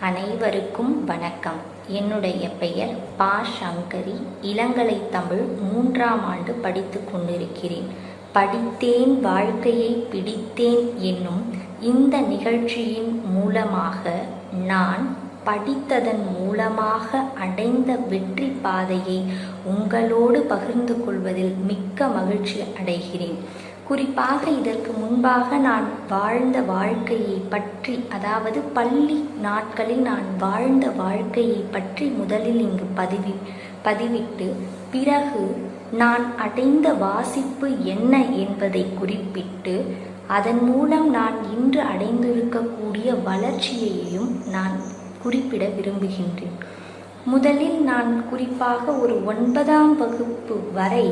அனைவருக்கும் வணக்கம். என்னுடைய பெயர் பா. சங்கரி. இளங்கலை தமிழ் மூன்றாம் ஆண்டு படித்து கொண்டிருக்கிறேன். படித்தேன் வாழ்க்கையை பிடித்தேன் என்னும் இந்த நிகழ்ச்சியின் மூலமாக நான் படித்ததன் மூலமாக அடைந்த வெற்றி பாதையை உங்களோடு பகிர்ந்து கொள்வதில் மிக்க மகிழ்ச்சி அடைகிறேன். குறிப்பாக இதற்கு முன்பாக நான் வாழ்ந்த வாழ்க்கையை பற்றி அதாவது பள்ளி நாட்களில் நான் வாழ்ந்த வாழ்க்கையை பற்றி முதலில் இங்கு பதிவி பதிவிட்டு பிறகு நான் அடைந்த வாசிப்பு என்ன என்பதை குறிப்பிட்டு அதன் மூலம் நான் இன்று அடைந்திருக்கக்கூடிய வளர்ச்சியையும் நான் குறிப்பிட விரும்புகின்றேன். முதலில் நான் குறிப்பாக ஒரு ஒன்பதாம் வகுப்பு வரை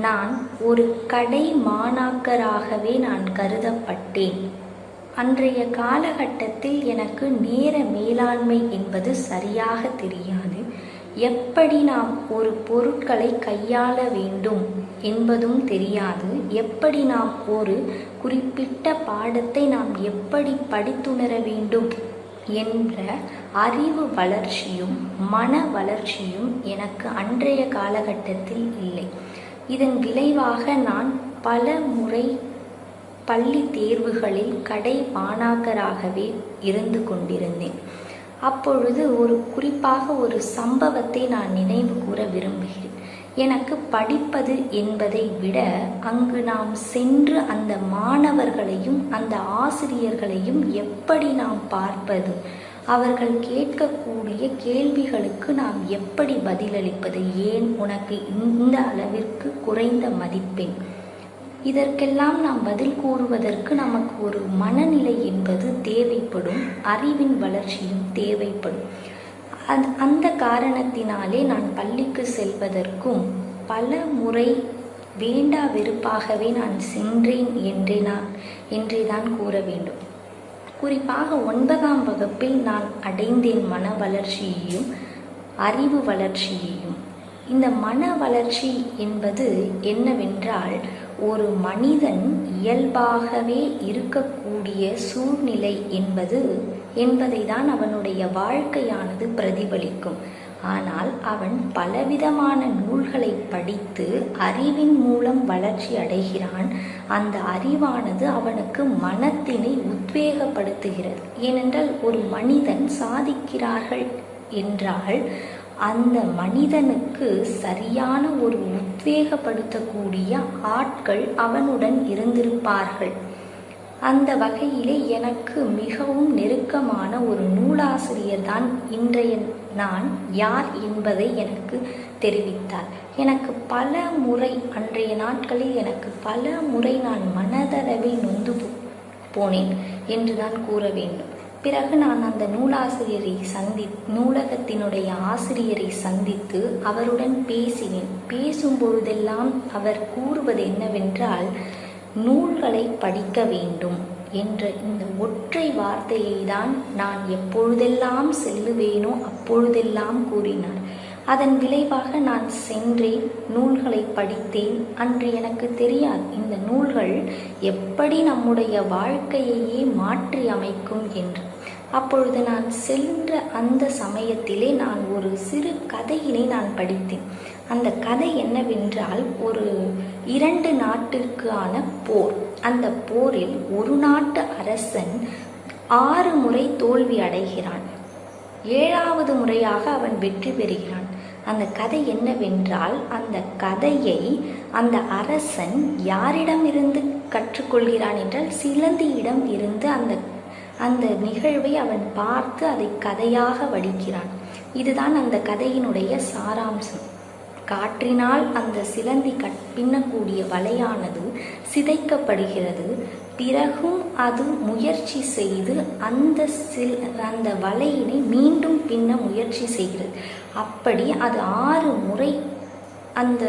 நான் ஒரு கடை மாணாக்கராகவே நான் கருதப்பட்டேன். அன்றைய காலகட்டத்தில் எனக்கு நேர மேலாண்மை என்பது சரியாக தெரியாது. எப்படி நாம் ஒரு பொருட்களை கையாள வேண்டும் என்பதும் தெரியாது. எப்படி நாம் ஒரு குறிப்பிட்ட பாடத்தை நாம் எப்படி படித்துணர வேண்டும் என்ற அறிவு வளர்ச்சியும் மன வளர்ச்சியும் எனக்கு அன்றைய காலகட்டத்தில் இல்லை. இதன் விளைவாக நான் பல முறை பள்ளி தேர்வுகளில் கடை மாணாக்கராகவே இருந்து கொண்டிருந்தேன். அப்பொழுது ஒரு குறிப்பாக ஒரு சம்பவத்தை நான் நினைவு கூற விரும்புகிறேன். எனக்கு படிப்பது என்பதை விட அங்கு நாம் சென்று அந்த மாணவர்களையும் அந்த ஆசிரியர்களையும் எப்படி நாம் பார்ப்பது? அவர்கள் கேட்கக்கூடிய கேள்விகளுக்கு நாம் எப்படி பதிலளிப்பது? ஏன் உனக்கு இந்த அளவிற்கு குறைந்த மதிப்பெண்? இதற்கெல்லாம் நாம் பதில் கூறுவதற்கு நமக்கு ஒரு மனநிலை என்பது தேவைப்படும். அறிவின் வளர்ச்சியும் தேவைப்படும். அந் அந்த காரணத்தினாலே நான் பள்ளிக்கு செல்வதற்கும் பல முறை வேண்டா வெறுப்பாகவே நான் சென்றேன் என்றே நான் என்றே தான் கூற வேண்டும். குறிப்பாக ஒன்பதாம் வகுப்பில் நான் அடைந்தேன் மன வளர்ச்சியையும் அறிவு வளர்ச்சியையும். இந்த மன வளர்ச்சி என்பது என்னவென்றால் ஒரு மனிதன் இயல்பாகவே இருக்கக்கூடிய சூழ்நிலை என்பது என்பதை தான் அவனுடைய வாழ்க்கையானது பிரதிபலிக்கும். ஆனால் அவன் பலவிதமான நூல்களை படித்து அறிவின் மூலம் வளர்ச்சி அடைகிறான். அந்த அறிவானது அவனுக்கு மனத்தினை உத்வேகப்படுத்துகிறது. ஏனென்றால் ஒரு மனிதன் சாதிக்கிறார்கள் என்றால் அந்த மனிதனுக்கு சரியான ஒரு உத்வேகப்படுத்தக்கூடிய ஆட்கள் அவனுடன் இருந்திருப்பார்கள். அந்த வகையிலே எனக்கு மிகவும் நெருக்கமான ஒரு நூலாசிரியர் தான் இன்றைய நான் யார் என்பதை எனக்கு தெரிவித்தார். எனக்கு பல முறை அன்றைய நாட்களில் எனக்கு பல முறை நான் மனதளவில் நொந்து போனேன் என்று தான் கூற வேண்டும். பிறகு நான் அந்த நூலாசிரியரை சந்தி நூலகத்தினுடைய ஆசிரியரை சந்தித்து அவருடன் பேசினேன். பேசும் பொழுதெல்லாம் அவர் கூறுவது என்னவென்றால் நூல்களை படிக்க வேண்டும் என்ற இந்த ஒற்றை வார்த்தையை தான் நான் எப்பொழுதெல்லாம் செல்லுவேனோ அப்பொழுதெல்லாம் கூறினார். அதன் விளைவாக நான் சென்றேன் நூல்களை படித்தேன். அன்று எனக்கு தெரியாது இந்த நூல்கள் எப்படி நம்முடைய வாழ்க்கையையே மாற்றி அமைக்கும் என்று. அப்பொழுது நான் சென்ற அந்த சமயத்திலே நான் ஒரு சிறு கதையினை நான் படித்தேன். அந்த கதை என்னவென்றால் ஒரு இரண்டு நாட்டிற்கான போர். அந்த போரில் ஒரு நாட்டு அரசன் ஆறு முறை தோல்வி அடைகிறான். ஏழாவது முறையாக அவன் வெற்றி பெறுகிறான். அந்த கதை என்னவென்றால் அந்த கதையை அந்த அரசன் யாரிடமிருந்து கற்றுக்கொள்கிறான் என்றால் சிலந்தியிடம் இருந்து அந்த அந்த நிகழ்வை அவன் பார்த்து அதை கதையாக வடிக்கிறான். இதுதான் அந்த கதையினுடைய சாராம்சம். காற்றினால் அந்த சிலந்தி கட் பின்னக்கூடிய வலையானது சிதைக்கப்படுகிறது. பிறகும் அது முயற்சி செய்து அந்த சில் அந்த வலையினை மீண்டும் பின்ன முயற்சி செய்கிறது. அப்படி அது ஆறு முறை அந்த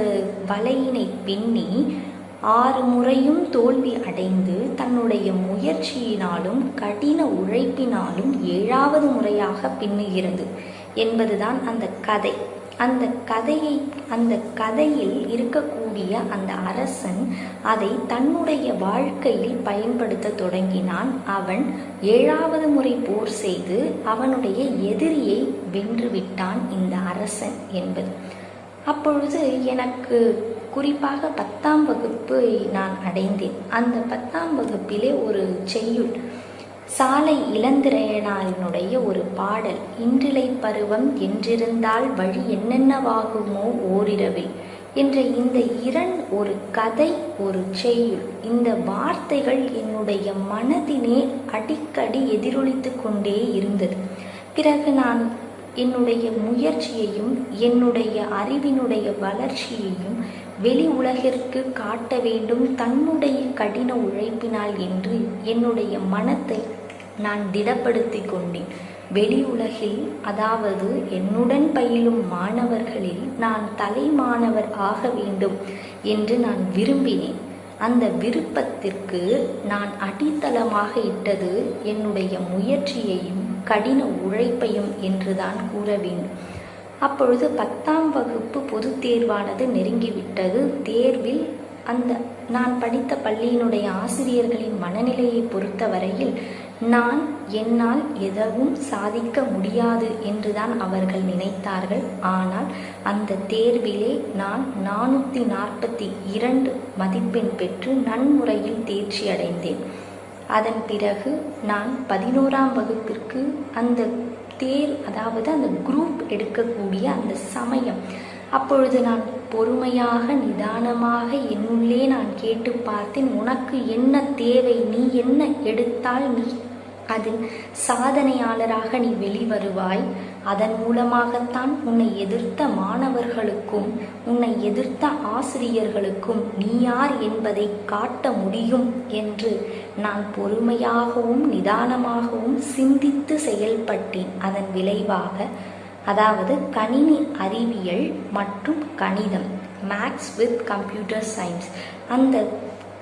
வலையினை பின்னி ஆறு முறையும் தோல்வி அடைந்து தன்னுடைய முயற்சியினாலும் கடின உழைப்பினாலும் ஏழாவது முறையாக பின்னுகிறது என்பதுதான் அந்த கதை. அந்த கதையை அந்த கதையில் இருக்கக்கூடிய அந்த அரசன் அதை தன்னுடைய வாழ்க்கையில் பயன்படுத்த தொடங்கினான். அவன் ஏழாவது முறை போர் செய்து அவனுடைய எதிரியை வென்றுவிட்டான் இந்த அரசன் என்பது. அப்பொழுது எனக்கு குறிப்பாக பத்தாம் வகுப்பு நான் அடைந்தேன். அந்த பத்தாம் வகுப்பிலே ஒரு செய்யுள் சாலை இளந்திரையனாரினுடைய ஒரு பாடல் இன்றிலை பருவம் என்றிருந்தால் வழி என்னென்னவாகுமோ ஓரிரவில் என்ற இந்த இரண் ஒரு கதை ஒரு செய்யுள். இந்த வார்த்தைகள் என்னுடைய மனதினே அடிக்கடி எதிரொலித்து கொண்டே இருந்தது. பிறகு நான் என்னுடைய முயற்சியையும் என்னுடைய அறிவினுடைய வளர்ச்சியையும் வெளி உலகிற்கு காட்ட வேண்டும் தன்னுடைய கடின உழைப்பினால் என்று என்னுடைய மனத்தை நான் திடப்படுத்தி கொண்டேன். வெளி உலகில் அதாவது என்னுடன் பயிலும் மாணவர்களில் நான் தலை மாணவர் ஆக வேண்டும் என்று நான் விரும்பினேன். அந்த விருப்பத்திற்கு நான் அடித்தளமாக இட்டது என்னுடைய முயற்சியையும் கடின உழைப்பையும் என்றுதான் கூற வேண்டும். அப்பொழுது பத்தாம் வகுப்பு பொது தேர்வானது நெருங்கிவிட்டது. தேர்வில் அந்த நான் படித்த பள்ளியினுடைய ஆசிரியர்களின் மனநிலையை பொறுத்தவரையில் நான் என்னால் எதவும் சாதிக்க முடியாது என்றுதான் அவர்கள் நினைத்தார்கள். ஆனால் அந்த தேர்விலே நான் நானூற்றி நாற்பத்தி இரண்டு மதிப்பெண் பெற்று நன்முறையில் தேர்ச்சி அடைந்தேன் அதன் பிறகு நான் பதினோராம் வகுப்பிற்கு அந்த தேர் அதாவது அந்த குரூப் எடுக்கக்கூடிய அந்த சமயம். அப்பொழுது நான் பொறுமையாக நிதானமாக என்னுள்ளே நான் கேட்டு பார்த்தேன் உனக்கு என்ன தேவை? நீ என்ன எடுத்தால் நீ அதில் சாதனையாளராக நீ வெளிவருவாய். அதன் மூலமாகத்தான் உன்னை எதிர்த்த மாணவர்களுக்கும் உன்னை எதிர்த்த ஆசிரியர்களுக்கும் நீ யார் என்பதை காட்ட முடியும் என்று நான் பொறுமையாகவும் நிதானமாகவும் சிந்தித்து செயல்பட்டேன். அதன் விளைவாக அதாவது கணினி அறிவியல் மற்றும் கணிதம் மேக்ஸ் வித் கம்ப்யூட்டர் சயின்ஸ். அந்த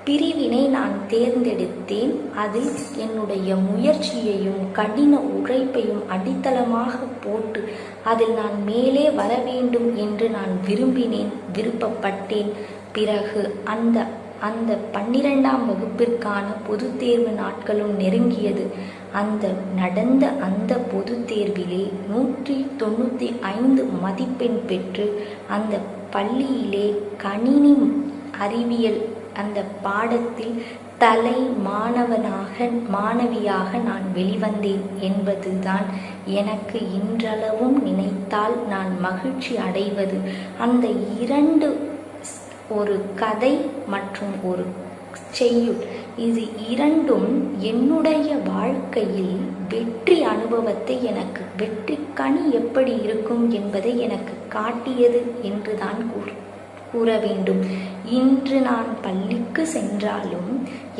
பிரிவினை நான் தேர்ந்தெடுத்தேன். அதில் என்னுடைய முயற்சியையும் கடின உழைப்பையும் அடித்தளமாக போட்டு அதில் நான் மேலே வர வேண்டும் என்று நான் விரும்பினேன் விருப்பப்பட்டேன். பிறகு அந்த அந்த பன்னிரெண்டாம் வகுப்பிற்கான பொது தேர்வு நாட்களும் நெருங்கியது. அந்த நடந்த அந்த பொது தேர்விலே நூற்றி தொண்ணூற்றி ஐந்து மதிப்பெண் பெற்று அந்த பள்ளியிலே கணினி அறிவியல் அந்த பாடத்தில் தலை மாணவனாக மாணவியாக நான் வெளிவந்தேன் என்பதுதான் எனக்கு இன்றளவும் நினைத்தால் நான் மகிழ்ச்சி அடைவது. அந்த இரண்டு ஒரு கதை மற்றும் ஒரு செய்யுள் இது இரண்டும் என்னுடைய வாழ்க்கையில் வெற்றி அனுபவத்தை எனக்கு வெற்றி கனி எப்படி இருக்கும் என்பதை எனக்கு காட்டியது என்றுதான் கூறு கூற வேண்டும். இன்று நான் பள்ளிக்கு சென்றாலும்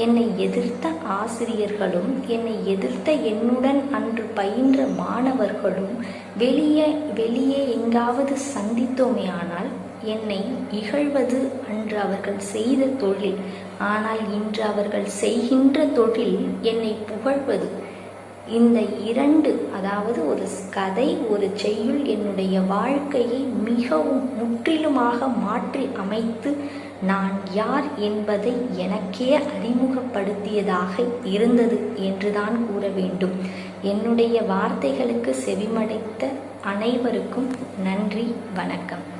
என்னை எதிர்த்த ஆசிரியர்களும் என்னை எதிர்த்த என்னுடன் அன்று பயின்ற மாணவர்களும் வெளியே வெளியே எங்காவது சந்தித்தோமே ஆனால் என்னை இகழ்வது அன்று அவர்கள் செய்த தொழில். ஆனால் இன்று அவர்கள் செய்கின்ற தொழில் என்னை புகழ்வது. இந்த இரண்டு அதாவது ஒரு கதை ஒரு செய்யுள் என்னுடைய வாழ்க்கையை மிகவும் முற்றிலுமாக மாற்றி அமைத்து நான் யார் என்பதை எனக்கே அறிமுகப்படுத்தியதாக இருந்தது என்றுதான் கூற வேண்டும். என்னுடைய வார்த்தைகளுக்கு செவிமடைத்த அனைவருக்கும் நன்றி வணக்கம்.